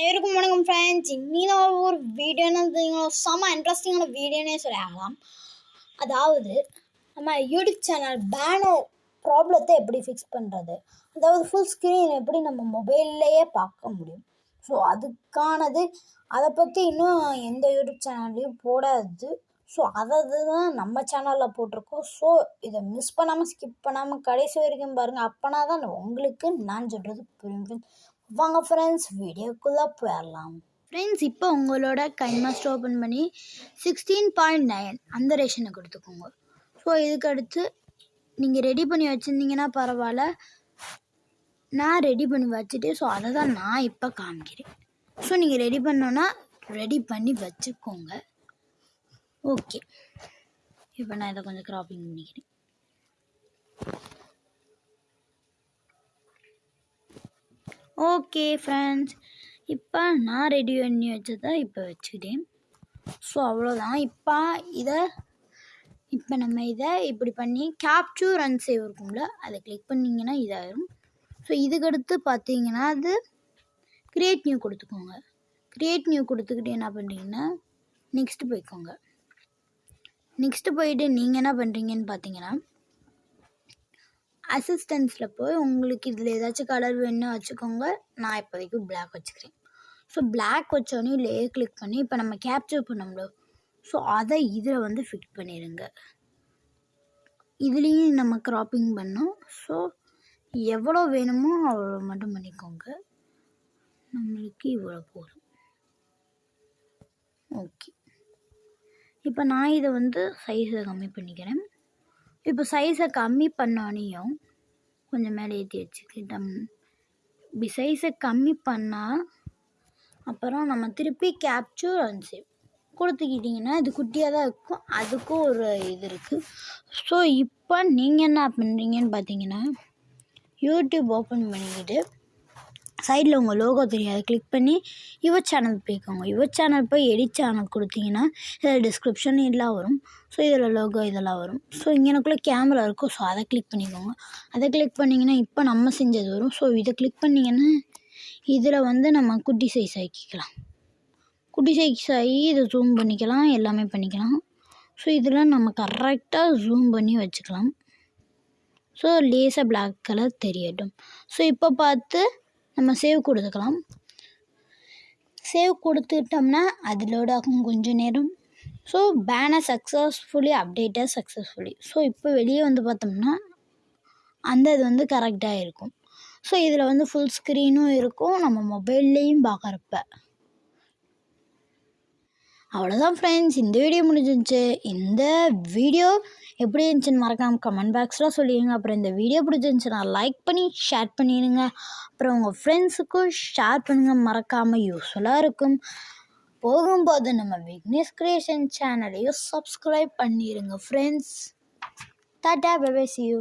Friends இன்னும் ஒரு வீடியோன்னு செம்ம இன்ட்ரெஸ்டிங்கான வீடியோனே சொல்லலாம் அதாவது நம்ம யூடியூப் சேனல் பேனர் ப்ராப்ளத்தை எப்படி ஃபிக்ஸ் பண்ணுறது அதாவது ஃபுல் ஸ்க்ரீன் எப்படி நம்ம மொபைல்லையே பார்க்க முடியும் ஸோ அதுக்கானது அதை பற்றி இன்னும் எந்த யூடியூப் சேனல்லையும் போடாது ஸோ அதை தான் நம்ம சேனலில் போட்டிருக்கோம் ஸோ இதை மிஸ் பண்ணாமல் ஸ்கிப் பண்ணாமல் கடைசி வரைக்கும் பாருங்கள் அப்போனா தான் உங்களுக்கு நான் சொல்கிறது புரியும் வாங்க ஃப்ரெண்ட்ஸ் வீடியோக்குள்ளே போயிடலாம். ஃப்ரெண்ட்ஸ் இப்போ உங்களோட கைமாஸ்டர் ஓப்பன் பண்ணி சிக்ஸ்டீன் பாயிண்ட் நைன் அந்த ரேஷனை கொடுத்துக்கோங்க. ஸோ இதுக்கடுத்து நீங்கள் ரெடி பண்ணி வச்சுருந்தீங்கன்னா பரவாயில்ல. நான் ரெடி பண்ணி வச்சுட்டு ஸோ அதை தான் நான் இப்போ காமிக்கிறேன். ஸோ நீங்கள் ரெடி பண்ணோன்னா ரெடி பண்ணி வச்சுக்கோங்க. ஓகே இப்போ நான் இதை கொஞ்சம் க்ராப்பிங் பண்ணிக்கிறேன். ஓகே ஃப்ரெண்ட்ஸ் இப்போ நான் ரெடி பண்ணி வச்சதை இப்போ வச்சுக்கிட்டேன். ஸோ அவ்வளோதான் இப்போ இதை இப்போ நம்ம இதை இப்படி பண்ணி கேப்சூர் அண்ட் சேவ் இருக்கும்ல அதை கிளிக் பண்ணிங்கன்னா இதாயிரும். ஸோ இதுக்கடுத்து பார்த்தீங்கன்னா அது க்ரியேட் நியூ கொடுத்துக்கோங்க. க்ரியேட் நியூ கொடுத்துக்கிட்டு என்ன பண்ணுறீங்கன்னா நெக்ஸ்ட்டு போய்க்கோங்க. நெக்ஸ்ட்டு போயிட்டு நீங்கள் என்ன பண்ணுறீங்கன்னு பார்த்தீங்கன்னா அசிஸ்டன்ஸில் போய் உங்களுக்கு இதில் ஏதாச்சும் கலர் வேணும்னு வச்சுக்கோங்க நான் இப்போதைக்கு பிளாக் வச்சுக்கிறேன். ஸோ பிளாக் வச்சோடனே லேயர் கிளிக் பண்ணி இப்போ நம்ம கேப்சர் பண்ணோம்ல. ஸோ அதை இதில் வந்து ஃபிட் பண்ணிடுங்க இதுலேயும் நம்ம க்ராப்பிங் பண்ணோம். ஸோ எவ்வளோ வேணுமோ அவ்வளோ மட்டும் பண்ணிக்கோங்க. நம்மளுக்கு இவ்வளோ போதும். ஓகே இப்போ நான் இதை வந்து சைஸை கம்மி பண்ணிக்கிறேன். இப்போ சைஸை கம்மி பண்ணோனையும் கொஞ்சம் மேலே ஏற்றி வச்சுக்கிட்டோம். இப்படி சைஸை கம்மி பண்ணால் அப்புறம் நம்ம திருப்பி கேப்சூர் அஞ்சு கொடுத்துக்கிட்டிங்கன்னா இது குட்டியாக தான் இருக்கும். அதுக்கும் ஒரு இது இருக்குது ஸோ இப்போ நீங்கள் என்ன பண்ணுறீங்கன்னு பார்த்தீங்கன்னா யூடியூப் ஓப்பன் பண்ணிக்கிட்டு சைடில் உங்கள் லோகோ தெரியும் அதை கிளிக் பண்ணி யுவர் சேனல் போய்க்கோங்க. யுவர் சேனல் போய் எடிட் சேனல் கொடுத்தீங்கன்னா இதில் டிஸ்கிரிப்ஷன் இதெல்லாம் வரும். ஸோ இதில் லோகோ இதெல்லாம் வரும். ஸோ இங்கனக்குள்ளே கேமரா இருக்கும். ஸோ அதை கிளிக் பண்ணிக்கோங்க. அதை கிளிக் பண்ணிங்கன்னா இப்போ நம்ம செஞ்சது வரும். ஸோ இதை கிளிக் பண்ணிங்கன்னா இதில் வந்து நம்ம குட்டி சைஸ் ஆக்கிக்கலாம். குட்டி சைஸ் ஆகி இதை ஜூம் பண்ணிக்கலாம். எல்லாமே பண்ணிக்கலாம். ஸோ இதில் நம்ம கரெக்டாக ஜூம் பண்ணி வச்சுக்கலாம். ஸோ லேசாக பிளாக் கலர் தெரியட்டும். ஸோ இப்போ பார்த்து நம்ம சேவ் கொடுத்துக்கலாம். சேவ் கொடுத்துட்டோம்னா அது லோட் ஆகும் கொஞ்சம் நேரம். ஸோ பேனர் சக்ஸஸ்ஃபுல்லி அப்டேட்டாக சக்ஸஸ்ஃபுல்லி ஸோ இப்போ வெளியே வந்து பார்த்தோம்னா அந்த இது வந்து கரெக்டாக இருக்கும். ஸோ இதில் வந்து ஃபுல் ஸ்க்ரீனும் இருக்கும். நம்ம மொபைல்லையும் பார்க்குறப்ப. அவ்வளோதான் ஃப்ரெண்ட்ஸ் இந்த வீடியோ முடிஞ்சிருந்துச்சு இந்த வீடியோ எப்படி இருந்துச்சுன்னு மறக்காமல் கமெண்ட் பாக்ஸில் சொல்லிடுங்க. அப்புறம் இந்த வீடியோ பிடிச்சிருந்துச்சுன்னா லைக் பண்ணி ஷேர் பண்ணிடுங்க. அப்புறம் உங்கள் ஃப்ரெண்ட்ஸுக்கும் ஷேர் பண்ணுங்கள் மறக்காமல் யூஸ்ஃபுல்லாக இருக்கும். போகும்போது நம்ம விக்னேஷ் கிரியேஷன் சேனலையும் சப்ஸ்கிரைப் பண்ணிடுங்க friends tata bye see you